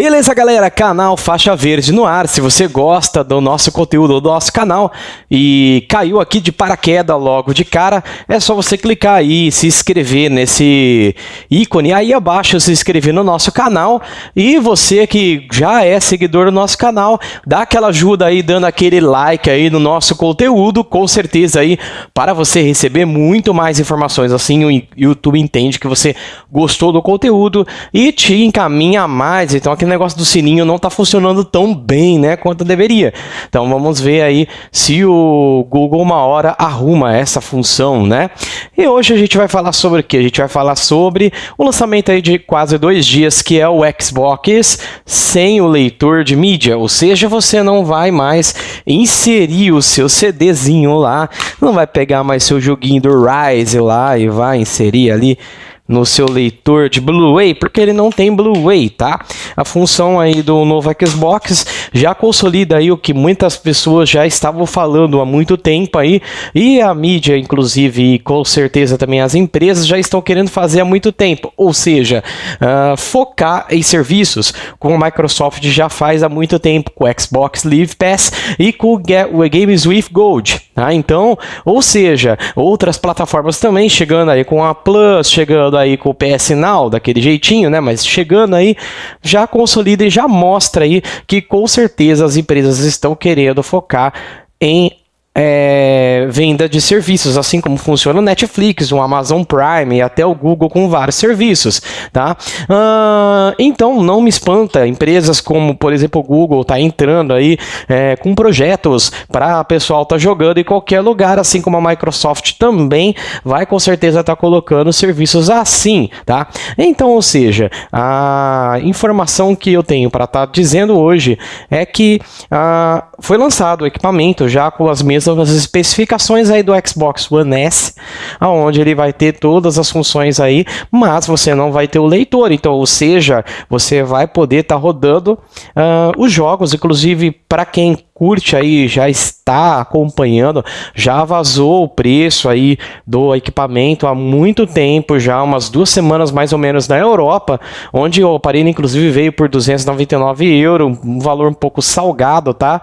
Beleza, galera? Canal Faixa Verde no ar. Se você gosta do nosso conteúdo do nosso canal e caiu aqui de paraquedas logo de cara, é só você clicar aí e se inscrever nesse ícone aí abaixo, se inscrever no nosso canal. E você que já é seguidor do nosso canal, dá aquela ajuda aí dando aquele like aí no nosso conteúdo, com certeza aí para você receber muito mais informações. Assim o YouTube entende que você gostou do conteúdo e te encaminha mais. Então aqui negócio do sininho não está funcionando tão bem, né, quanto deveria. Então vamos ver aí se o Google uma hora arruma essa função, né? E hoje a gente vai falar sobre o que? A gente vai falar sobre o lançamento aí de quase dois dias, que é o Xbox sem o leitor de mídia, ou seja, você não vai mais inserir o seu CDzinho lá, não vai pegar mais seu joguinho do Rise lá e vai inserir ali no seu leitor de Blu-ray, porque ele não tem Blu-ray, tá? A função aí do novo Xbox já consolida aí o que muitas pessoas já estavam falando há muito tempo aí, e a mídia, inclusive, e com certeza também as empresas já estão querendo fazer há muito tempo, ou seja, uh, focar em serviços, como a Microsoft já faz há muito tempo com o Xbox Live Pass e com o Games with Gold, tá? Então, ou seja, outras plataformas também chegando aí com a Plus, chegando aí com o PS Now, daquele jeitinho, né? Mas chegando aí, já consolida e já mostra aí que com certeza as empresas estão querendo focar em é, venda de serviços, assim como funciona o Netflix, o Amazon Prime e até o Google com vários serviços, tá? Uh, então não me espanta empresas como, por exemplo, o Google tá entrando aí é, com projetos para o pessoal tá jogando em qualquer lugar, assim como a Microsoft também vai com certeza estar tá colocando serviços assim, tá? Então, ou seja, a informação que eu tenho para estar tá dizendo hoje é que uh, foi lançado o equipamento já com as mesmas as especificações aí do Xbox One S, aonde ele vai ter todas as funções aí, mas você não vai ter o leitor, então, ou seja, você vai poder estar tá rodando uh, os jogos, inclusive para quem curte aí, já está acompanhando, já vazou o preço aí do equipamento há muito tempo, já umas duas semanas mais ou menos na Europa, onde o aparelho inclusive veio por 299 euros, um valor um pouco salgado, tá?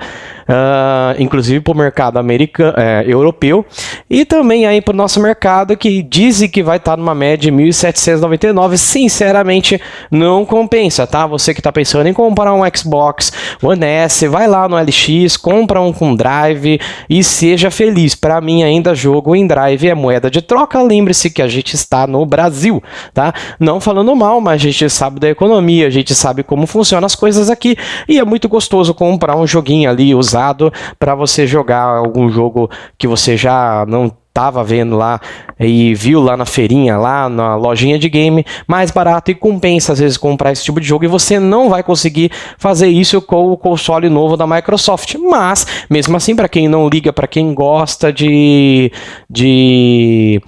Uh, inclusive para o mercado americano, é, europeu, e também aí para o nosso mercado que dizem que vai estar tá numa média de 1.799, sinceramente não compensa, tá? Você que está pensando em comprar um Xbox One S, vai lá no LX, compra um com Drive e seja feliz. Para mim, ainda jogo em Drive é moeda de troca. Lembre-se que a gente está no Brasil, tá? Não falando mal, mas a gente sabe da economia, a gente sabe como funcionam as coisas aqui e é muito gostoso comprar um joguinho ali usado para você jogar algum jogo que você já não estava vendo lá e viu lá na feirinha, lá na lojinha de game, mais barato e compensa às vezes comprar esse tipo de jogo e você não vai conseguir fazer isso com o console novo da Microsoft. Mas, mesmo assim, para quem não liga, para quem gosta de, de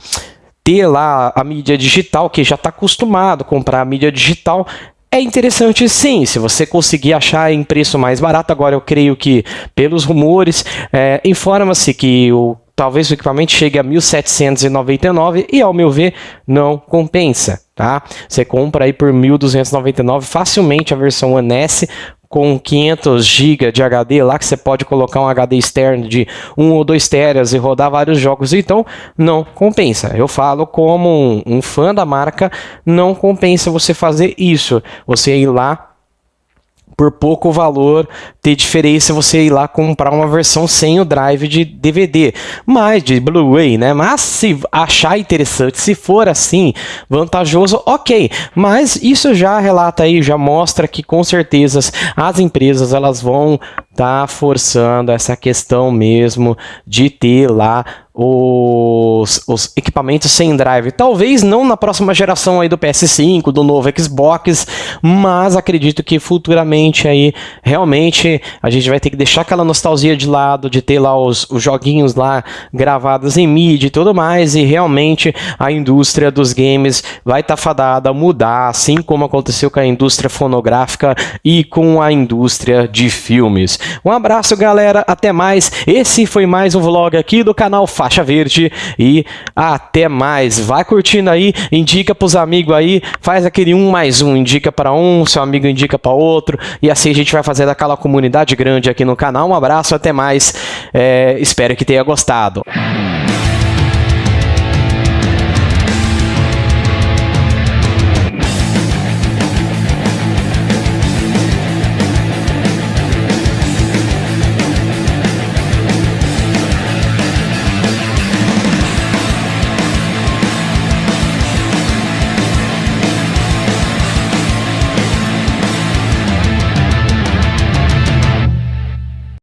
ter lá a mídia digital, que já está acostumado a comprar a mídia digital, é interessante sim, se você conseguir achar em preço mais barato. Agora, eu creio que, pelos rumores, é, informa-se que o talvez o equipamento chegue a 1.799 e, ao meu ver, não compensa, tá? Você compra aí por 1.299 facilmente a versão One S com 500 GB de HD lá, que você pode colocar um HD externo de 1 ou 2 teras e rodar vários jogos, então não compensa. Eu falo como um, um fã da marca, não compensa você fazer isso. Você ir lá por pouco valor ter diferença você ir lá comprar uma versão sem o drive de DVD, mas de Blu-ray, né? Mas se achar interessante, se for assim, vantajoso, ok. Mas isso já relata aí, já mostra que com certeza as empresas elas vão tá forçando essa questão mesmo de ter lá os, os, equipamentos sem drive. Talvez não na próxima geração aí do PS5, do novo Xbox, mas acredito que futuramente aí realmente a gente vai ter que deixar aquela nostalgia de lado de ter lá os, os joguinhos lá gravados em mídia e tudo mais e realmente a indústria dos games vai estar tá fadada a mudar, assim como aconteceu com a indústria fonográfica e com a indústria de filmes. Um abraço, galera. Até mais. Esse foi mais um vlog aqui do canal Faixa Verde. E até mais. Vai curtindo aí, indica pros amigos aí, faz aquele um mais um, indica para um, seu amigo indica para outro. E assim a gente vai fazer aquela comunidade grande aqui no canal. Um abraço, até mais. É, espero que tenha gostado.